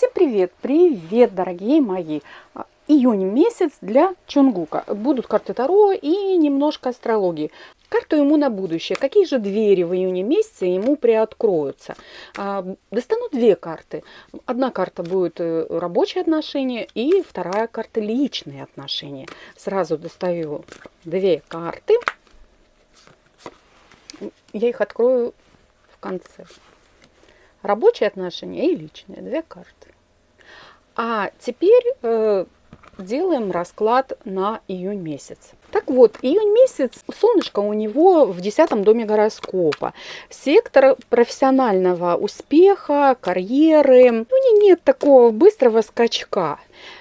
Всем привет! Привет, дорогие мои! А, июнь месяц для Чунгука. Будут карты Таро и немножко астрологии. Карту ему на будущее. Какие же двери в июне месяце ему приоткроются? А, достану две карты. Одна карта будет э, рабочие отношения и вторая карта личные отношения. Сразу достаю две карты. Я их открою в конце. Рабочие отношения и личные. Две карты. А теперь э, делаем расклад на июнь месяц. Так вот, июнь месяц, солнышко у него в десятом доме гороскопа. Сектор профессионального успеха, карьеры. Ну, нет такого быстрого скачка.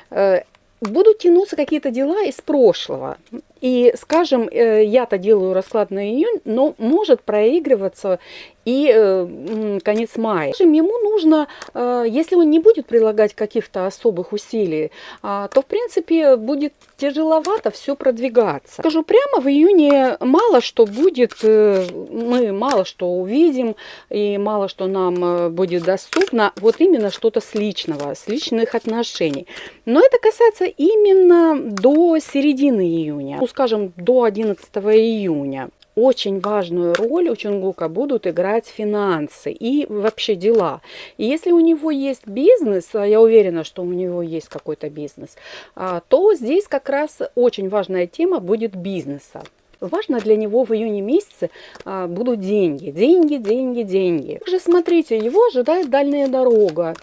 Э, будут тянуться какие-то дела из прошлого. И, скажем, э, я-то делаю расклад на июнь, но может проигрываться и э, конец мая. Ему нужно, э, если он не будет прилагать каких-то особых усилий, а, то, в принципе, будет тяжеловато все продвигаться. Скажу прямо, в июне мало что будет, мы мало что увидим, и мало что нам будет доступно, вот именно что-то с личного, с личных отношений. Но это касается именно до середины июня скажем, до 11 июня очень важную роль у Чунгука будут играть финансы и вообще дела. И если у него есть бизнес, а я уверена, что у него есть какой-то бизнес, а, то здесь как раз очень важная тема будет бизнеса. Важно для него в июне месяце а, будут деньги, деньги, деньги, деньги. Также смотрите, его ожидает дальняя дорога.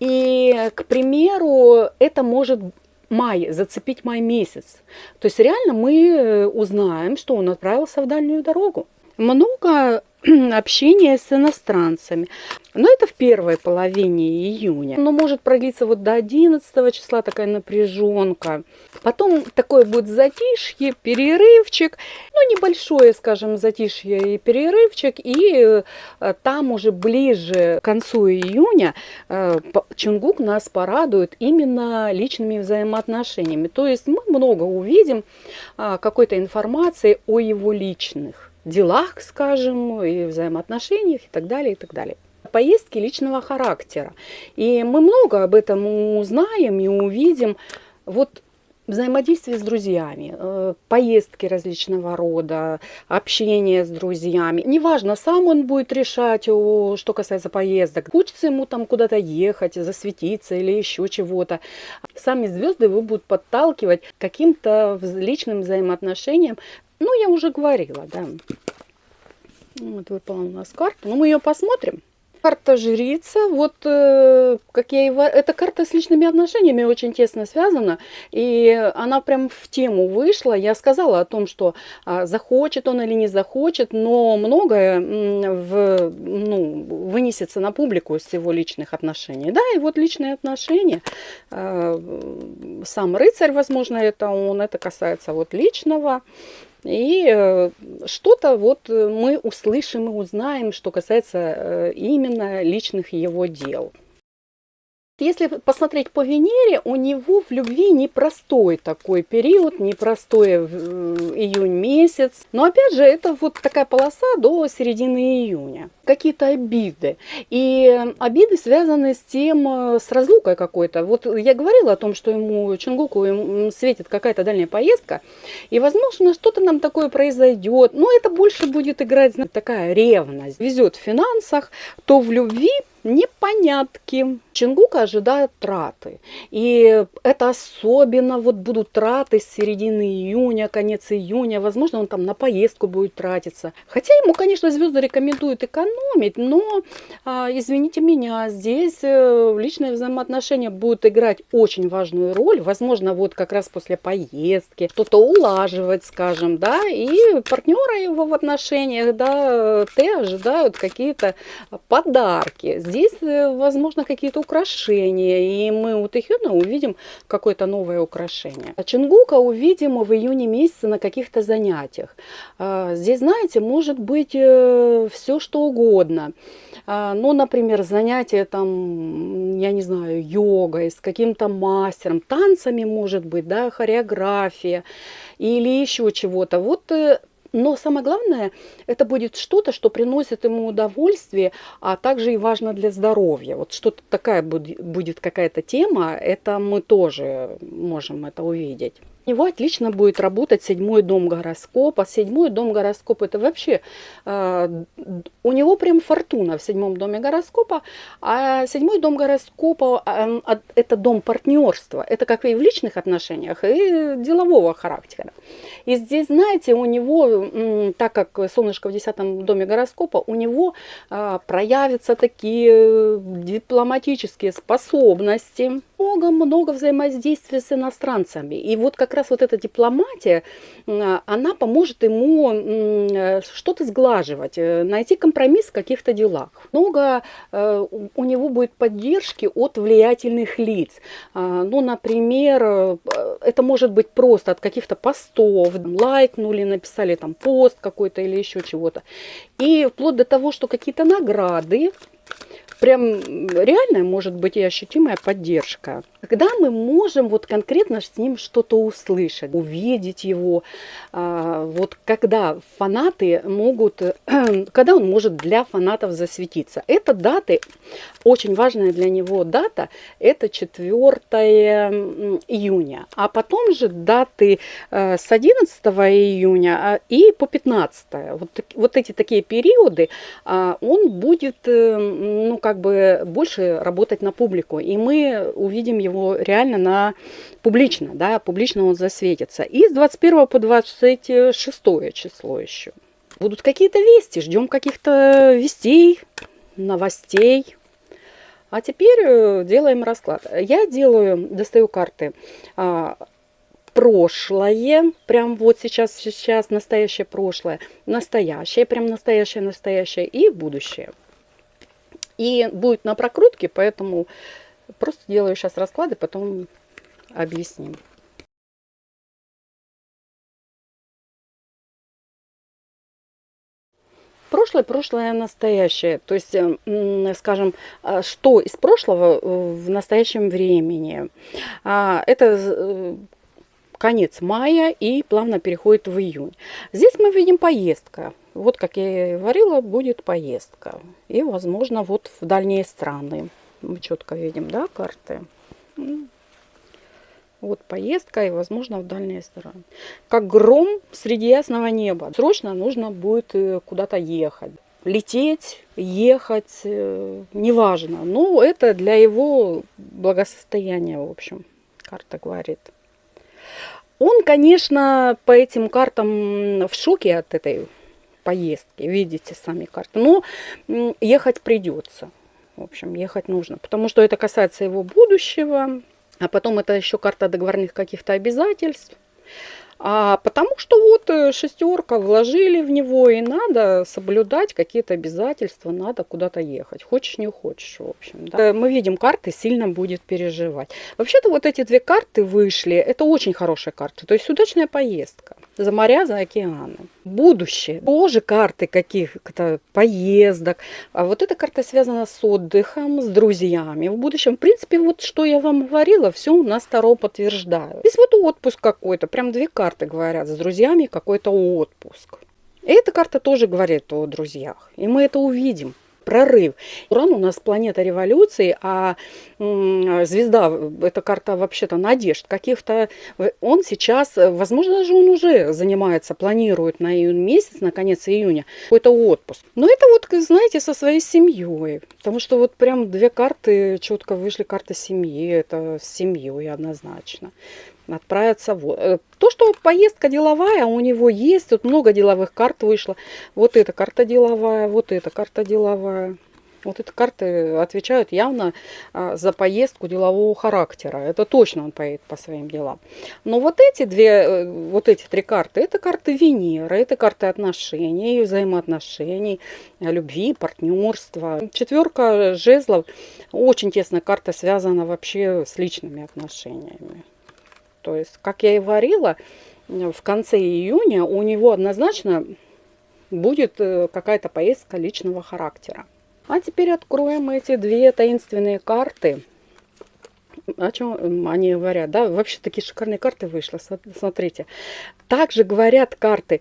И, к примеру, это может май, зацепить май месяц. То есть реально мы э, узнаем, что он отправился в дальнюю дорогу. Много общения с иностранцами. Но это в первой половине июня. Но может продлиться вот до 11 числа такая напряженка. Потом такое будет затишье, перерывчик. Ну, небольшое, скажем, затишье и перерывчик. И э, там уже ближе к концу июня э, Чунгук нас порадует именно личными взаимоотношениями. То есть мы много увидим а, какой-то информации о его личных делах, скажем, и взаимоотношениях и так далее, и так далее. Поездки личного характера. И мы много об этом узнаем и увидим. Вот взаимодействие с друзьями, э, поездки различного рода, общение с друзьями. Неважно, сам он будет решать, что касается поездок. Хочется ему там куда-то ехать, засветиться или еще чего-то. Сами звезды его будут подталкивать каким-то личным взаимоотношениям, ну, я уже говорила, да. Вот выпала у нас карта. Ну, мы ее посмотрим. Карта жрица, вот э, как я и... Эта карта с личными отношениями очень тесно связана, и она прям в тему вышла. Я сказала о том, что а, захочет он или не захочет, но многое в, ну, вынесется на публику из его личных отношений. Да, и вот личные отношения, э, сам рыцарь, возможно, это он, это касается вот личного, и э, что-то вот э, мы услышим и узнаем, что касается э, именно личных его дел. Если посмотреть по Венере, у него в любви непростой такой период, непростой э, июнь месяц. Но опять же, это вот такая полоса до середины июня. Какие-то обиды. И обиды связаны с тем, э, с разлукой какой-то. Вот я говорила о том, что ему, Чунгуку, ему светит какая-то дальняя поездка. И, возможно, что-то нам такое произойдет. Но это больше будет играть, знаете, такая ревность. Везет в финансах, то в любви непонятки. Чингука ожидает траты. И это особенно вот будут траты с середины июня, конец июня. Возможно, он там на поездку будет тратиться. Хотя ему, конечно, звезды рекомендуют экономить, но, а, извините меня, здесь э, личные взаимоотношения будут играть очень важную роль. Возможно, вот как раз после поездки что-то улаживать, скажем, да, и партнера его в отношениях, да, те ожидают какие-то подарки здесь, э, возможно, какие-то украшения, и мы у Тэхёна увидим какое-то новое украшение. А Чингука увидим в июне месяце на каких-то занятиях. А, здесь, знаете, может быть э, все что угодно. А, ну, например, занятие там, я не знаю, йогой, с каким-то мастером, танцами, может быть, да, хореография или еще чего-то. Вот э, Но самое главное, это будет что-то, что приносит ему удовольствие, а также и важно для здоровья. Вот что-то такая будет какая-то тема, это мы тоже можем это увидеть. У него отлично будет работать седьмой дом гороскопа. Седьмой дом гороскопа это вообще, э, у него прям фортуна в седьмом доме гороскопа. А седьмой дом гороскопа э, это дом партнерства. Это как и в личных отношениях, и делового характера. И здесь, знаете, у него, так как солнышко в десятом доме гороскопа, у него э, проявятся такие дипломатические способности много-много взаимодействия с иностранцами. И вот как раз вот эта дипломатия, она поможет ему э, что-то сглаживать, э, найти компромисс в каких-то делах. Много э, у него будет поддержки от влиятельных лиц. А, ну, например, это может быть просто от каких-то постов, лайкнули, написали там пост какой-то или еще чего-то. И вплоть до того, что какие-то награды прям реальная может быть и ощутимая поддержка. Когда мы можем вот конкретно с ним что-то услышать, увидеть его, а, вот когда фанаты могут, когда он может для фанатов засветиться. Это даты, очень важная для него дата, это 4 июня. А потом же даты э, с 11 июня а, и по 15. Вот, вот эти такие периоды а, он будет, э, ну как бы, больше работать на публику. И мы увидим его его реально на публично, да, публично он засветится. И с 21 по 26 число еще. Будут какие-то вести, ждем каких-то вестей, новостей. А теперь э, делаем расклад. Я делаю, достаю карты а, прошлое, прям вот сейчас, сейчас настоящее прошлое, настоящее, прям настоящее, настоящее и будущее. И будет на прокрутке, поэтому Просто делаю сейчас расклады, потом объясним. прошлое, прошлое, настоящее. То есть, скажем, а, что из прошлого э, в настоящем времени. А, это э, конец мая и плавно переходит в июнь. Здесь мы видим поездка. Вот, как я и говорила, будет поездка. И, возможно, вот в дальние страны мы четко видим, да, карты. Вот поездка и, возможно, в дальние стороны. Как гром среди ясного неба. Срочно нужно будет э, куда-то ехать. Лететь, ехать, э, неважно. Но это для его благосостояния, в общем, карта говорит. Он, конечно, по этим картам в шоке от этой поездки. Видите сами карты. Но ехать придется. В общем, ехать нужно, потому что это касается его будущего, а потом это еще карта договорных каких-то обязательств. А потому что вот э, шестерка вложили в него, и надо соблюдать какие-то обязательства, надо куда-то ехать. Хочешь, не хочешь, в общем. Да. Э, мы видим, карты сильно будет переживать. Вообще-то вот эти две карты вышли, это очень хорошие карты. То есть удачная поездка за моря, за океаны. Будущее. Тоже карты каких-то поездок. А вот эта карта связана с отдыхом, с друзьями. В будущем, в принципе, вот что я вам говорила, все у нас Таро подтверждаю. Здесь вот отпуск какой-то, прям две карты говорят, с друзьями какой-то отпуск. И эта карта тоже говорит о друзьях. И мы это увидим прорыв. Уран у нас планета революции, а звезда, это карта вообще-то надежд каких-то. Он сейчас, возможно, даже он уже занимается, планирует на июнь месяц, на конец июня, какой-то отпуск. Но это вот, знаете, со своей семьей. Потому что вот прям две карты четко вышли, карта семьи, это с семьей однозначно отправиться в... Э, то, что поездка деловая, у него есть, тут много деловых карт вышло. Вот эта карта деловая, вот эта карта деловая. Вот эти карты отвечают явно а, за поездку делового характера. Это точно он поедет по своим делам. Но вот эти две, э, вот эти три карты, это карты Венеры, это карты отношений, взаимоотношений, любви, партнерства. Четверка жезлов, очень тесная карта связана вообще с личными отношениями. То есть, как я и говорила, в конце июня у него однозначно будет э, какая-то поездка личного характера. А теперь откроем эти две таинственные карты. О чем они говорят, да? Вообще такие шикарные карты вышли, смотрите. Также говорят карты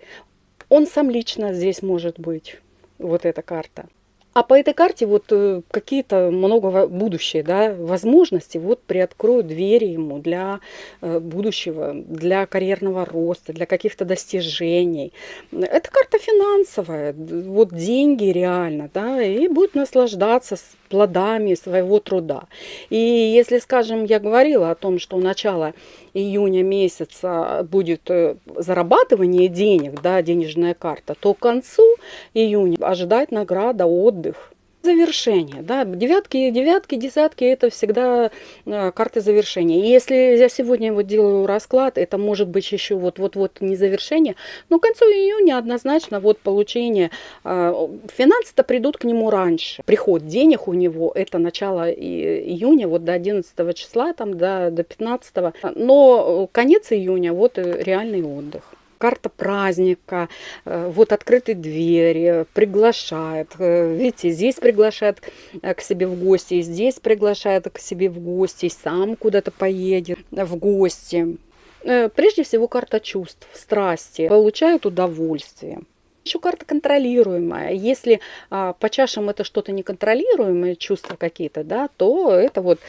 Он сам лично здесь может быть, вот эта карта. А по этой карте вот э, какие-то много будущее, да, возможности вот приоткроют двери ему для э, будущего, для карьерного роста, для каких-то достижений. Это карта финансовая, вот деньги реально, да, и будет наслаждаться плодами своего труда. И если, скажем, я говорила о том, что начало июня месяца будет э, зарабатывание денег, да, денежная карта, то к концу июня ожидать награда, отдых завершение. Да? Девятки, девятки, десятки – это всегда э, карты завершения. И если я сегодня вот делаю расклад, это может быть еще вот-вот-вот не завершение, но к концу июня однозначно вот получение. Э, финансы-то придут к нему раньше. Приход денег у него – это начало июня, вот до 11 числа, там, до, до 15. Но конец июня – вот реальный отдых карта праздника, э, вот открытые двери, приглашает. Э, видите, здесь приглашает э, к себе в гости, здесь приглашает к себе в гости, сам куда-то поедет в гости. Прежде всего карта чувств, страсти, получают удовольствие. Еще карта контролируемая. Если а, по чашам это что-то неконтролируемое, чувства какие-то, да, то это вот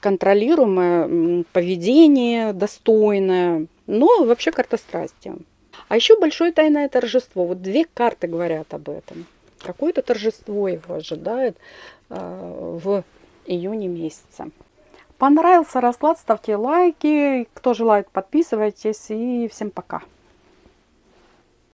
контролируемое поведение, достойное. Но вообще карта страсти. А еще большое тайное торжество. Вот две карты говорят об этом. Какое-то торжество его ожидает э, в июне месяце. Понравился расклад, ставьте лайки. Кто желает, подписывайтесь. И всем пока.